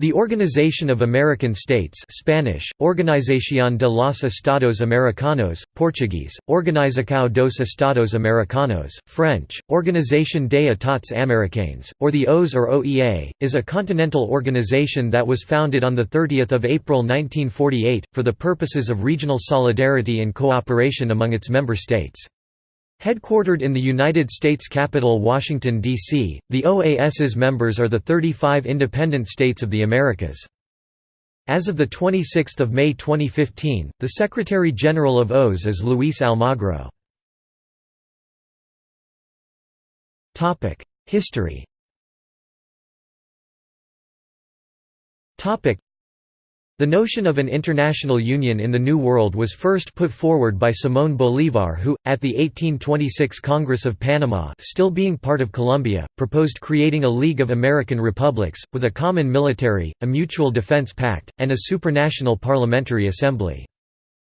The Organization of American States Spanish, Organización de los Estados Americanos, Portuguese, Organização dos Estados Americanos, French, Organisation des États Américains, or the OAS or OEA, is a continental organization that was founded on 30 April 1948, for the purposes of regional solidarity and cooperation among its member states. Headquartered in the United States capital Washington, D.C., the OAS's members are the 35 independent states of the Americas. As of 26 May 2015, the Secretary-General of OAS is Luis Almagro. History the notion of an international union in the New World was first put forward by Simón Bolívar who, at the 1826 Congress of Panama still being part of Colombia, proposed creating a League of American Republics, with a common military, a mutual defense pact, and a supranational parliamentary assembly.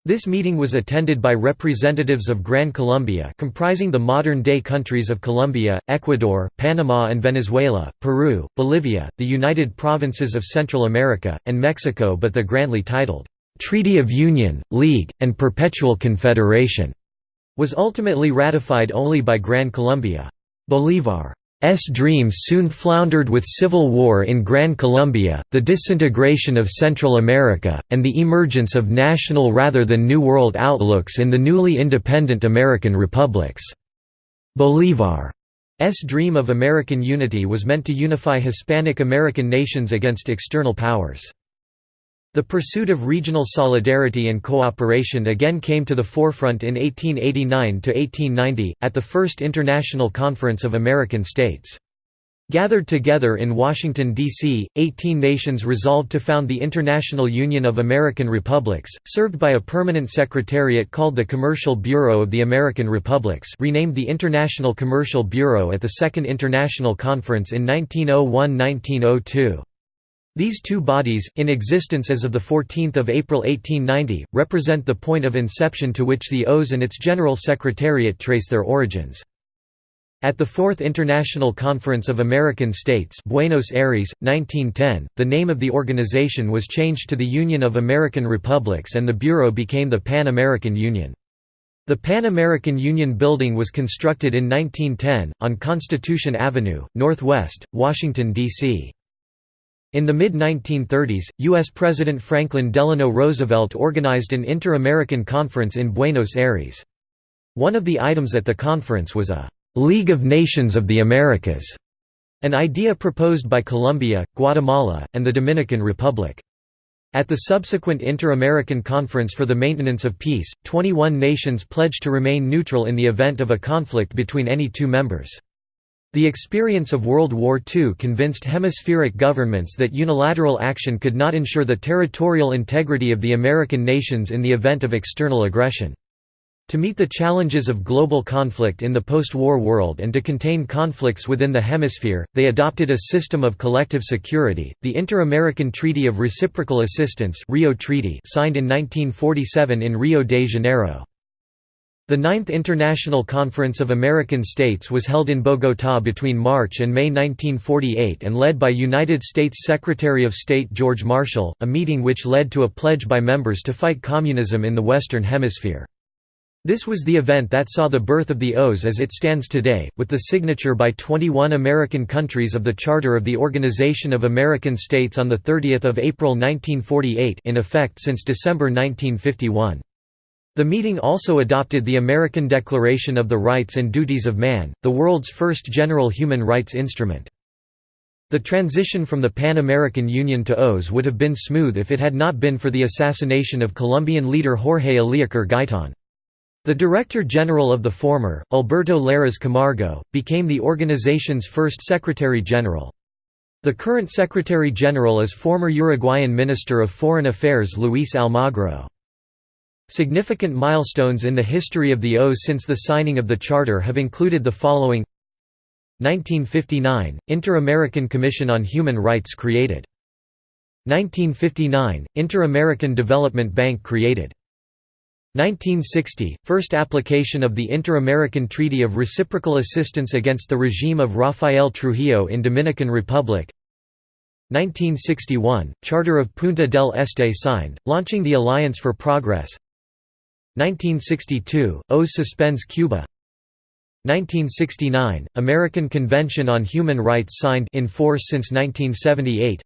This meeting was attended by representatives of Gran Colombia comprising the modern-day countries of Colombia, Ecuador, Panama and Venezuela, Peru, Bolivia, the United Provinces of Central America, and Mexico but the grandly titled, "'Treaty of Union, League, and Perpetual Confederation' was ultimately ratified only by Gran Colombia. Bolívar S dreams soon floundered with civil war in Gran Colombia, the disintegration of Central America, and the emergence of national rather than New World outlooks in the newly independent American republics. Bolívar's dream of American unity was meant to unify Hispanic American nations against external powers. The pursuit of regional solidarity and cooperation again came to the forefront in 1889–1890, at the First International Conference of American States. Gathered together in Washington, D.C., 18 nations resolved to found the International Union of American Republics, served by a permanent secretariat called the Commercial Bureau of the American Republics renamed the International Commercial Bureau at the Second International Conference in 1901–1902. These two bodies, in existence as of 14 April 1890, represent the point of inception to which the OAS and its General Secretariat trace their origins. At the Fourth International Conference of American States Buenos Aires, 1910, the name of the organization was changed to the Union of American Republics and the Bureau became the Pan-American Union. The Pan American Union Building was constructed in 1910, on Constitution Avenue, Northwest, Washington, D.C. In the mid-1930s, U.S. President Franklin Delano Roosevelt organized an Inter-American Conference in Buenos Aires. One of the items at the conference was a «League of Nations of the Americas», an idea proposed by Colombia, Guatemala, and the Dominican Republic. At the subsequent Inter-American Conference for the Maintenance of Peace, 21 nations pledged to remain neutral in the event of a conflict between any two members. The experience of World War II convinced hemispheric governments that unilateral action could not ensure the territorial integrity of the American nations in the event of external aggression. To meet the challenges of global conflict in the post-war world and to contain conflicts within the hemisphere, they adopted a system of collective security, the Inter-American Treaty of Reciprocal Assistance Rio Treaty signed in 1947 in Rio de Janeiro. The Ninth International Conference of American States was held in Bogotá between March and May 1948 and led by United States Secretary of State George Marshall, a meeting which led to a pledge by members to fight communism in the Western Hemisphere. This was the event that saw the birth of the OAS as it stands today, with the signature by 21 American countries of the Charter of the Organization of American States on 30 April 1948 in effect since December 1951. The meeting also adopted the American Declaration of the Rights and Duties of Man, the world's first general human rights instrument. The transition from the Pan-American Union to OAS would have been smooth if it had not been for the assassination of Colombian leader Jorge Eliécer Gaitan. The Director General of the former, Alberto Lleras Camargo, became the organization's first Secretary General. The current Secretary General is former Uruguayan Minister of Foreign Affairs Luis Almagro. Significant milestones in the history of the OAS since the signing of the Charter have included the following. 1959 – Inter-American Commission on Human Rights created. 1959 – Inter-American Development Bank created. 1960 – First application of the Inter-American Treaty of Reciprocal Assistance against the regime of Rafael Trujillo in Dominican Republic. 1961 – Charter of Punta del Este signed, launching the Alliance for Progress 1962 – OAS suspends Cuba. 1969 – American Convention on Human Rights signed in force since 1978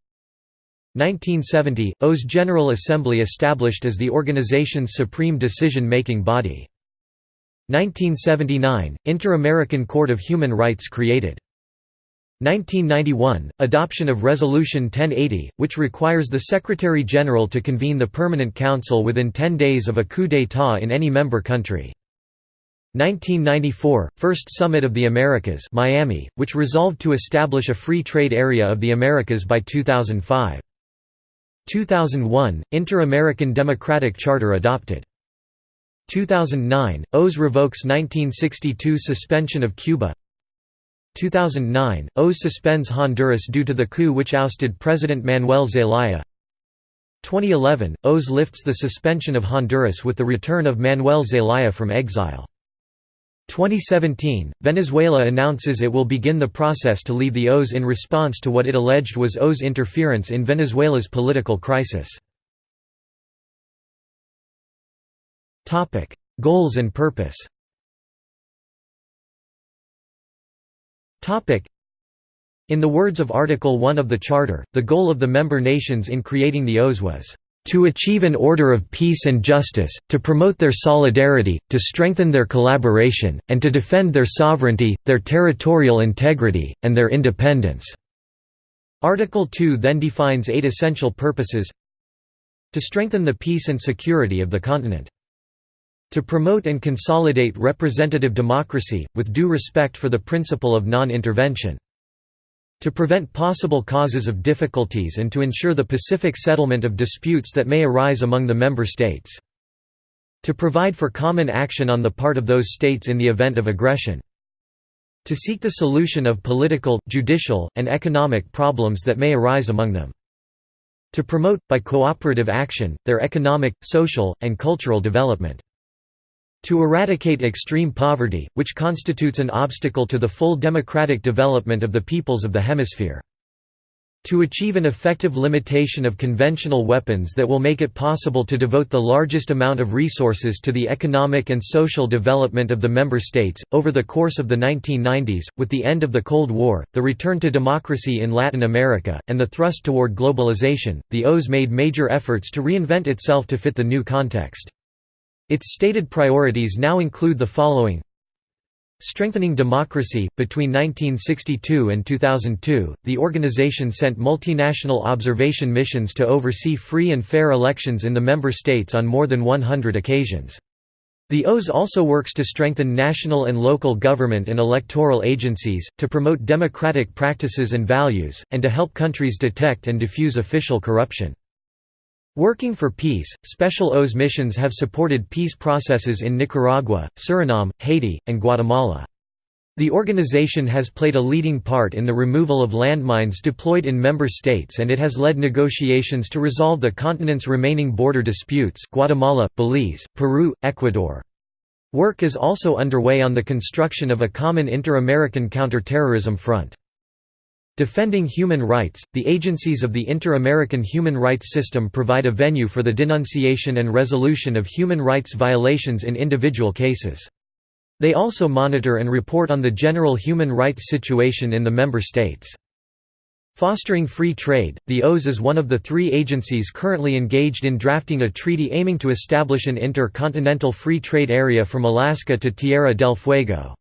1970 – OAS General Assembly established as the organization's supreme decision-making body. 1979 – Inter-American Court of Human Rights created 1991 – Adoption of Resolution 1080, which requires the Secretary-General to convene the Permanent Council within 10 days of a coup d'état in any member country. 1994 – First Summit of the Americas Miami, which resolved to establish a free trade area of the Americas by 2005. 2001 – Inter-American Democratic Charter adopted. 2009 – OAS revokes 1962 suspension of Cuba 2009 – OAS suspends Honduras due to the coup which ousted President Manuel Zelaya. 2011 – OAS lifts the suspension of Honduras with the return of Manuel Zelaya from exile. 2017, Venezuela announces it will begin the process to leave the OAS in response to what it alleged was OAS interference in Venezuela's political crisis. Goals and purpose In the words of Article 1 of the Charter, the goal of the member nations in creating the OAS was to achieve an order of peace and justice, to promote their solidarity, to strengthen their collaboration, and to defend their sovereignty, their territorial integrity, and their independence." Article 2 then defines eight essential purposes to strengthen the peace and security of the continent to promote and consolidate representative democracy, with due respect for the principle of non-intervention to prevent possible causes of difficulties and to ensure the pacific settlement of disputes that may arise among the member states. To provide for common action on the part of those states in the event of aggression. To seek the solution of political, judicial, and economic problems that may arise among them. To promote, by cooperative action, their economic, social, and cultural development. To eradicate extreme poverty, which constitutes an obstacle to the full democratic development of the peoples of the hemisphere. To achieve an effective limitation of conventional weapons that will make it possible to devote the largest amount of resources to the economic and social development of the member states. Over the course of the 1990s, with the end of the Cold War, the return to democracy in Latin America, and the thrust toward globalization, the OAS made major efforts to reinvent itself to fit the new context. Its stated priorities now include the following Strengthening democracy. Between 1962 and 2002, the organization sent multinational observation missions to oversee free and fair elections in the member states on more than 100 occasions. The OAS also works to strengthen national and local government and electoral agencies, to promote democratic practices and values, and to help countries detect and diffuse official corruption. Working for peace, Special OAS missions have supported peace processes in Nicaragua, Suriname, Haiti, and Guatemala. The organization has played a leading part in the removal of landmines deployed in member states and it has led negotiations to resolve the continent's remaining border disputes Guatemala, Belize, Peru, Ecuador. Work is also underway on the construction of a common inter-American counterterrorism front. Defending human rights, the agencies of the Inter-American human rights system provide a venue for the denunciation and resolution of human rights violations in individual cases. They also monitor and report on the general human rights situation in the member states. Fostering free trade, the OAS is one of the three agencies currently engaged in drafting a treaty aiming to establish an inter-continental free trade area from Alaska to Tierra del Fuego.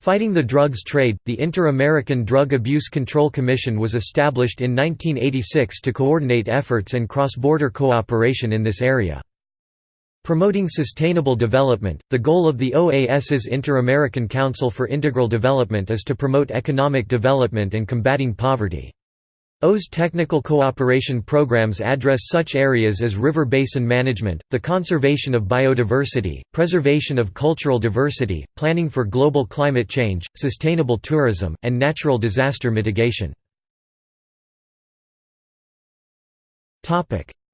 Fighting the drugs trade, the Inter-American Drug Abuse Control Commission was established in 1986 to coordinate efforts and cross-border cooperation in this area. Promoting sustainable development, the goal of the OAS's Inter-American Council for Integral Development is to promote economic development and combating poverty. OAS technical cooperation programs address such areas as river basin management, the conservation of biodiversity, preservation of cultural diversity, planning for global climate change, sustainable tourism, and natural disaster mitigation.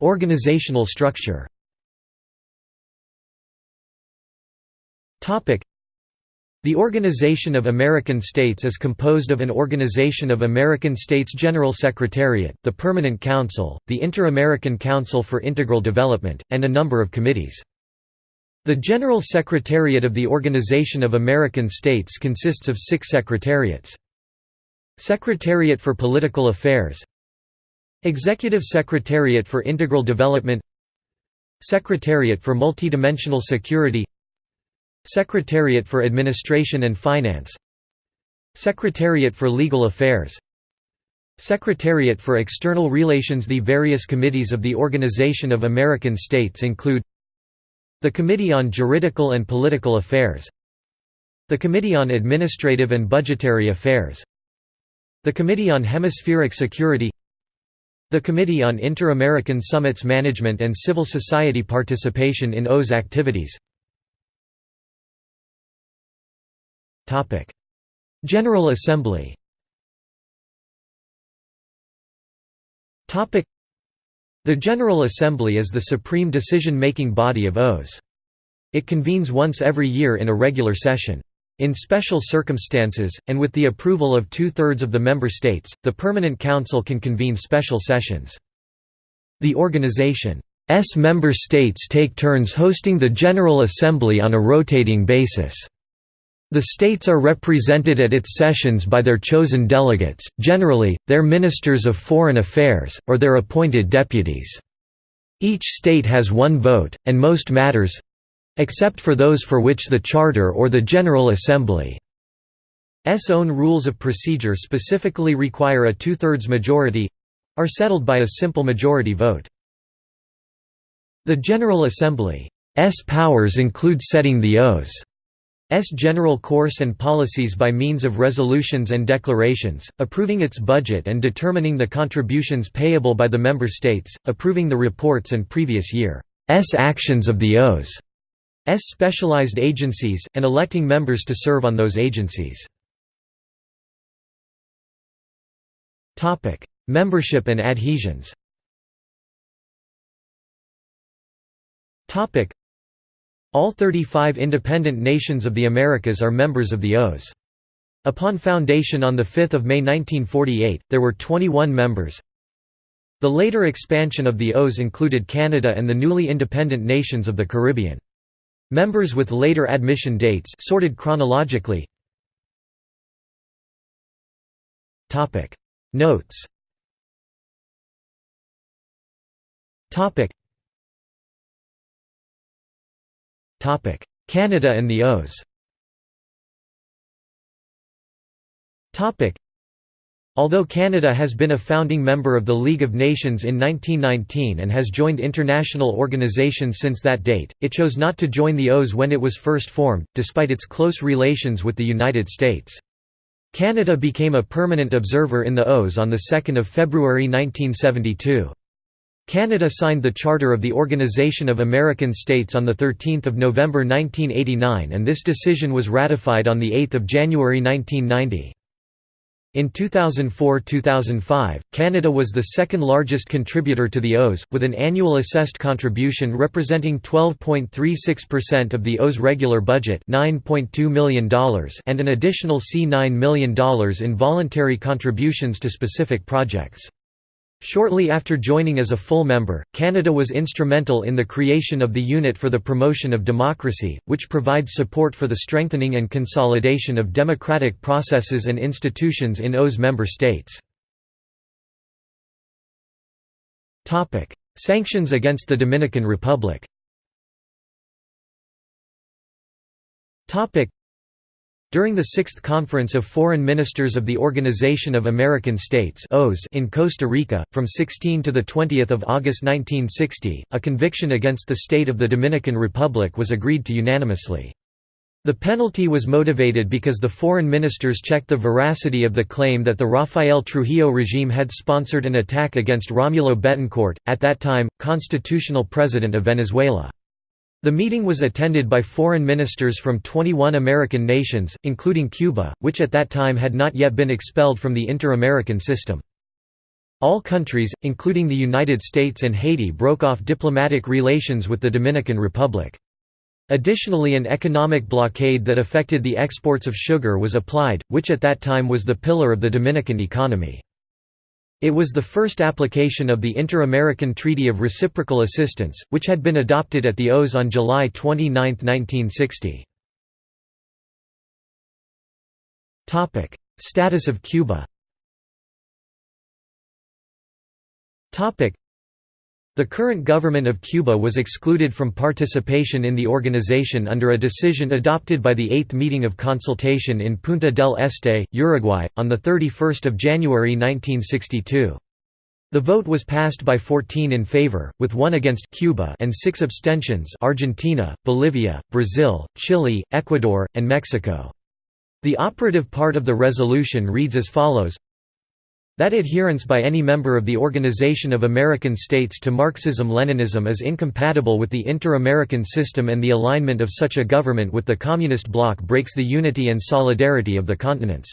Organizational structure The Organization of American States is composed of an Organization of American States General Secretariat, the Permanent Council, the Inter-American Council for Integral Development, and a number of committees. The General Secretariat of the Organization of American States consists of six secretariats. Secretariat for Political Affairs Executive Secretariat for Integral Development Secretariat for Multidimensional Security Secretariat for Administration and Finance. Secretariat for Legal Affairs. Secretariat for External Relations. The various committees of the Organization of American States include the Committee on Juridical and Political Affairs the Committee on Administrative and Budgetary Affairs the Committee on Hemispheric Security the Committee on Inter-American Summits Management and Civil Society Participation in OAS activities General Assembly The General Assembly is the supreme decision-making body of OAS. It convenes once every year in a regular session. In special circumstances, and with the approval of two-thirds of the member states, the Permanent Council can convene special sessions. The organization's member states take turns hosting the General Assembly on a rotating basis. The states are represented at its sessions by their chosen delegates, generally, their ministers of foreign affairs, or their appointed deputies. Each state has one vote, and most matters—except for those for which the Charter or the General Assembly's own rules of procedure specifically require a two-thirds majority—are settled by a simple majority vote. The General Assembly's powers include setting the OAS S general course and policies by means of resolutions and declarations, approving its budget and determining the contributions payable by the member states, approving the reports and previous year's actions of the OAS S specialized agencies, and electing members to serve on those agencies. Membership and adhesions all 35 independent nations of the Americas are members of the OAS. Upon foundation on 5 May 1948, there were 21 members. The later expansion of the OAS included Canada and the newly independent nations of the Caribbean. Members with later admission dates sorted chronologically. Notes Canada and the OAS Although Canada has been a founding member of the League of Nations in 1919 and has joined international organizations since that date, it chose not to join the OAS when it was first formed, despite its close relations with the United States. Canada became a permanent observer in the OAS on 2 February 1972. Canada signed the Charter of the Organization of American States on 13 November 1989 and this decision was ratified on 8 January 1990. In 2004–2005, Canada was the second largest contributor to the OAS, with an annual assessed contribution representing 12.36% of the OAS regular budget $9.2 million and an additional C$9 million in voluntary contributions to specific projects. Shortly after joining as a full member, Canada was instrumental in the creation of the Unit for the Promotion of Democracy, which provides support for the strengthening and consolidation of democratic processes and institutions in OAS member states. Sanctions against the Dominican Republic during the Sixth Conference of Foreign Ministers of the Organization of American States in Costa Rica, from 16 to 20 August 1960, a conviction against the state of the Dominican Republic was agreed to unanimously. The penalty was motivated because the foreign ministers checked the veracity of the claim that the Rafael Trujillo regime had sponsored an attack against Romulo Betancourt, at that time, constitutional president of Venezuela. The meeting was attended by foreign ministers from 21 American nations, including Cuba, which at that time had not yet been expelled from the inter-American system. All countries, including the United States and Haiti broke off diplomatic relations with the Dominican Republic. Additionally an economic blockade that affected the exports of sugar was applied, which at that time was the pillar of the Dominican economy. It was the first application of the Inter-American Treaty of Reciprocal Assistance, which had been adopted at the OAS on July 29, 1960. Status of Cuba the current government of Cuba was excluded from participation in the organization under a decision adopted by the Eighth Meeting of Consultation in Punta del Este, Uruguay, on 31 January 1962. The vote was passed by 14 in favor, with one against Cuba and six abstentions Argentina, Bolivia, Brazil, Chile, Ecuador, and Mexico. The operative part of the resolution reads as follows that adherence by any member of the Organization of American States to Marxism-Leninism is incompatible with the inter-American system and the alignment of such a government with the Communist bloc breaks the unity and solidarity of the continents.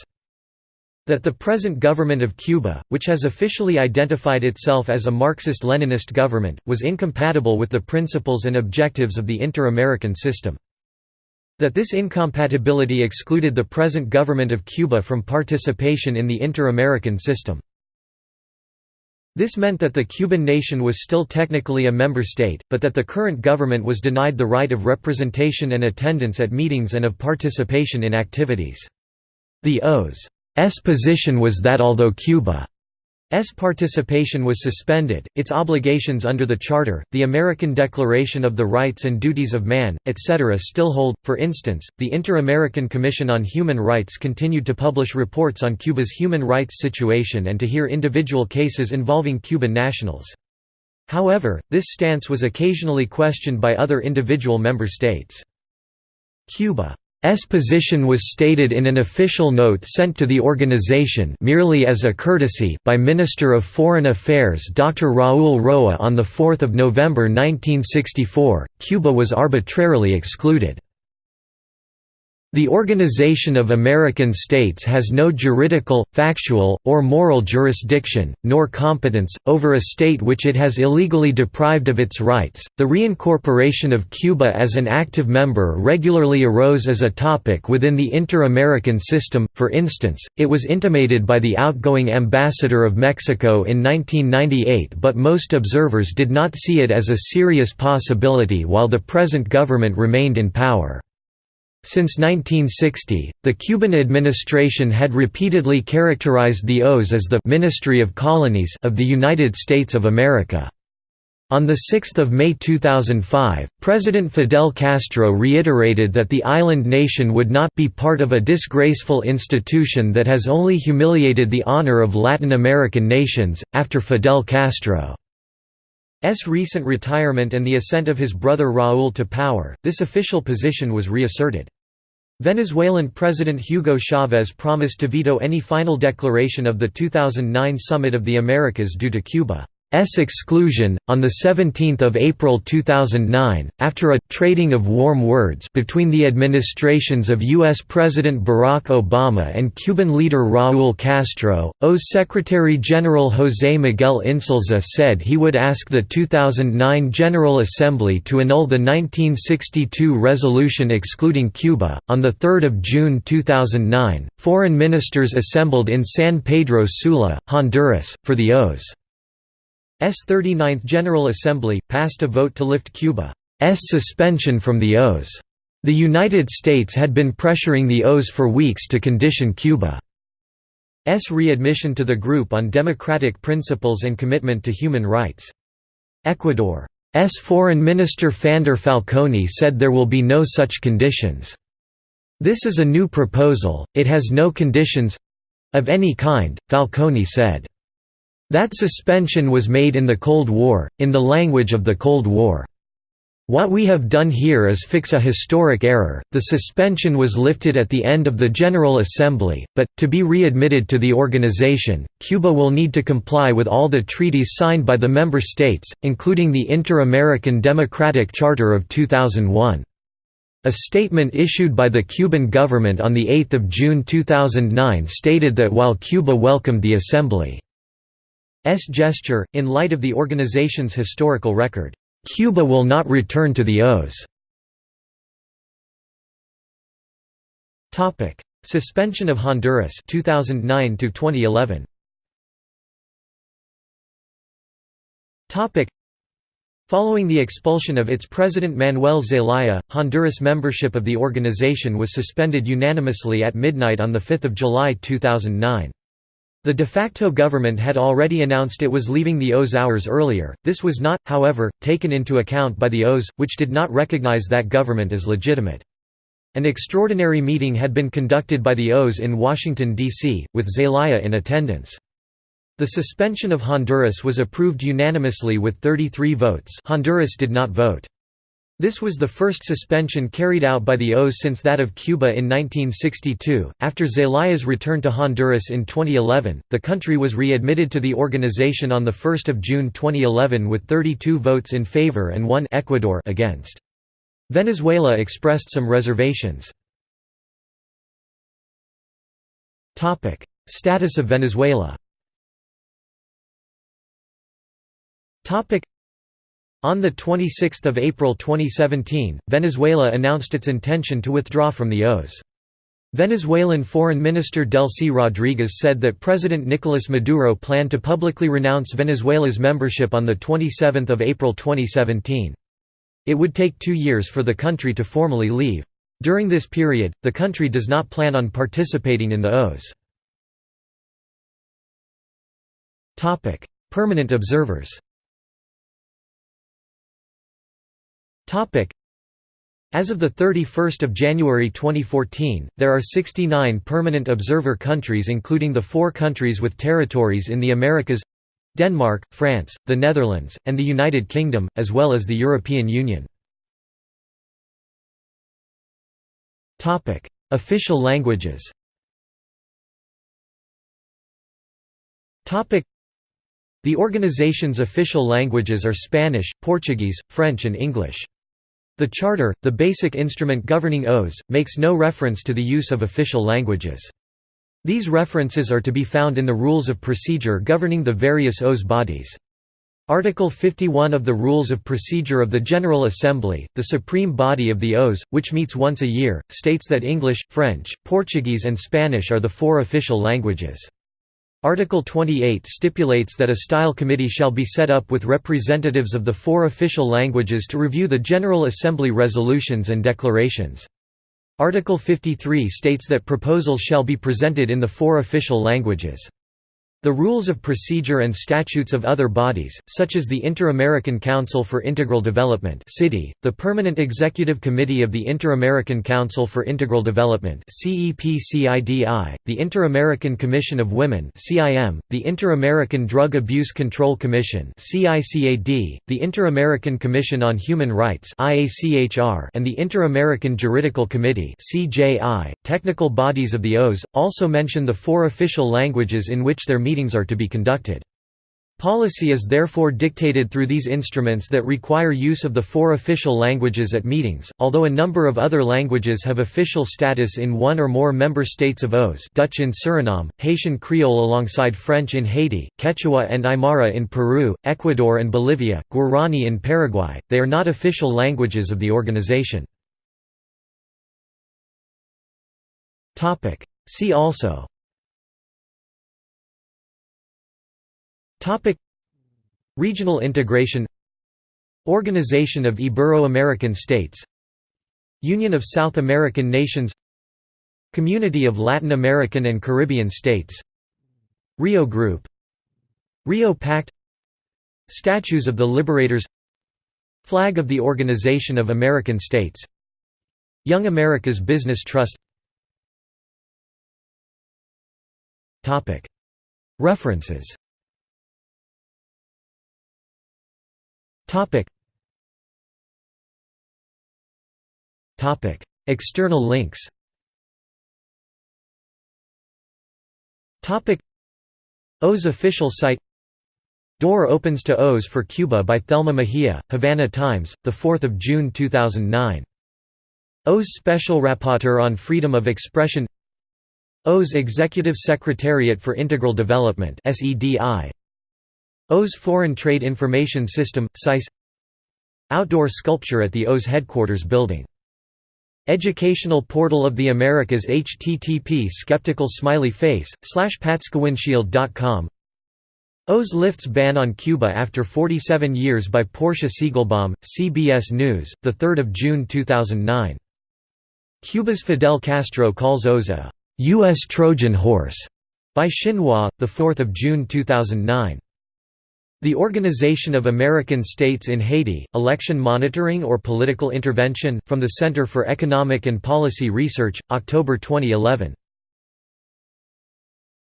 That the present government of Cuba, which has officially identified itself as a Marxist-Leninist government, was incompatible with the principles and objectives of the inter-American system. That this incompatibility excluded the present government of Cuba from participation in the inter-American system. This meant that the Cuban nation was still technically a member state, but that the current government was denied the right of representation and attendance at meetings and of participation in activities. The OAS's position was that although Cuba S participation was suspended, its obligations under the Charter, the American Declaration of the Rights and Duties of Man, etc. still hold. For instance, the Inter-American Commission on Human Rights continued to publish reports on Cuba's human rights situation and to hear individual cases involving Cuban nationals. However, this stance was occasionally questioned by other individual member states. Cuba S position was stated in an official note sent to the organization merely as a courtesy by Minister of Foreign Affairs Dr. Raúl Roa on 4 November 1964, Cuba was arbitrarily excluded. The Organization of American States has no juridical, factual, or moral jurisdiction, nor competence, over a state which it has illegally deprived of its rights. The reincorporation of Cuba as an active member regularly arose as a topic within the inter American system, for instance, it was intimated by the outgoing ambassador of Mexico in 1998, but most observers did not see it as a serious possibility while the present government remained in power. Since 1960, the Cuban administration had repeatedly characterized the OAS as the «Ministry of Colonies» of the United States of America. On 6 May 2005, President Fidel Castro reiterated that the island nation would not be part of a disgraceful institution that has only humiliated the honor of Latin American nations. After Fidel Castro S. recent retirement and the ascent of his brother Raúl to power, this official position was reasserted. Venezuelan President Hugo Chavez promised to veto any final declaration of the 2009 Summit of the Americas due to Cuba. S exclusion on the 17th of April 2009 after a trading of warm words between the administrations of US President Barack Obama and Cuban leader Raúl Castro OAS Secretary General José Miguel Insulza said he would ask the 2009 General Assembly to annul the 1962 resolution excluding Cuba. On the 3rd of June 2009 foreign ministers assembled in San Pedro Sula Honduras for the OAS S 39th General Assembly, passed a vote to lift Cuba's suspension from the OAS. The United States had been pressuring the OAS for weeks to condition Cuba's readmission to the group on democratic principles and commitment to human rights. Ecuador's Foreign Minister Fander Falconi said there will be no such conditions. This is a new proposal, it has no conditions—of any kind, Falconi said. That suspension was made in the Cold War, in the language of the Cold War. What we have done here is fix a historic error. The suspension was lifted at the end of the General Assembly, but, to be readmitted to the organization, Cuba will need to comply with all the treaties signed by the member states, including the Inter-American Democratic Charter of 2001. A statement issued by the Cuban government on 8 June 2009 stated that while Cuba welcomed the Assembly gesture, in light of the organization's historical record. Cuba will not return to the OAS. Suspension of Honduras 2009 to 2011 Following the expulsion of its president Manuel Zelaya, Honduras membership of the organization was suspended unanimously at midnight on 5 July 2009. The de facto government had already announced it was leaving the OAS hours earlier, this was not, however, taken into account by the OAS, which did not recognize that government as legitimate. An extraordinary meeting had been conducted by the OAS in Washington, D.C., with Zelaya in attendance. The suspension of Honduras was approved unanimously with 33 votes Honduras did not vote. This was the first suspension carried out by the OAS since that of Cuba in 1962. After Zelaya's return to Honduras in 2011, the country was readmitted to the organization on 1 June 2011 with 32 votes in favor and 1 Ecuador against. Venezuela expressed some reservations. Status of Venezuela on 26 April 2017, Venezuela announced its intention to withdraw from the OAS. Venezuelan Foreign Minister Delcy Rodriguez said that President Nicolas Maduro planned to publicly renounce Venezuela's membership on 27 April 2017. It would take two years for the country to formally leave. During this period, the country does not plan on participating in the OAS. Permanent observers As of 31 January 2014, there are 69 permanent observer countries including the four countries with territories in the Americas Denmark, France, the Netherlands, and the United Kingdom, as well as the European Union. Official languages The organization's official languages are Spanish, Portuguese, French and English. The Charter, the basic instrument governing OAS, makes no reference to the use of official languages. These references are to be found in the Rules of Procedure governing the various OAS bodies. Article 51 of the Rules of Procedure of the General Assembly, the supreme body of the OAS, which meets once a year, states that English, French, Portuguese and Spanish are the four official languages. Article 28 stipulates that a style committee shall be set up with representatives of the four official languages to review the General Assembly resolutions and declarations. Article 53 states that proposals shall be presented in the four official languages. The rules of procedure and statutes of other bodies, such as the Inter-American Council for Integral Development the Permanent Executive Committee of the Inter-American Council for Integral Development the Inter-American Commission of Women the Inter-American Drug Abuse Control Commission the Inter-American Commission on Human Rights and the Inter-American Juridical Committee Technical bodies of the OAS, also mention the four official languages in which their meetings are to be conducted. Policy is therefore dictated through these instruments that require use of the four official languages at meetings, although a number of other languages have official status in one or more member states of OAS Dutch in Suriname, Haitian Creole alongside French in Haiti, Quechua and Aymara in Peru, Ecuador and Bolivia, Guarani in Paraguay, they are not official languages of the organization. See also Topic. Regional integration. Organization of Ibero-American States. Union of South American Nations. Community of Latin American and Caribbean States. Rio Group. Rio Pact. Statues of the Liberators. Flag of the Organization of American States. Young America's Business Trust. References Topic. Topic. External links Topic. OAS official site Door opens to OAS for Cuba by Thelma Mejia, Havana Times, 4 June 2009. OAS Special Rapporteur on Freedom of Expression OAS Executive Secretariat for Integral Development SEDI OAS Foreign Trade Information System, SICE Outdoor sculpture at the OAS headquarters building Educational Portal of the Americas http skeptical smiley face slash patskowindshield.com OAS lifts ban on Cuba after 47 years by Portia Siegelbaum, CBS News, 3 June 2009. Cuba's Fidel Castro calls OAS a U.S. Trojan horse by Xinhua, 4 June 2009. The Organization of American States in Haiti, Election Monitoring or Political Intervention, from the Center for Economic and Policy Research, October 2011.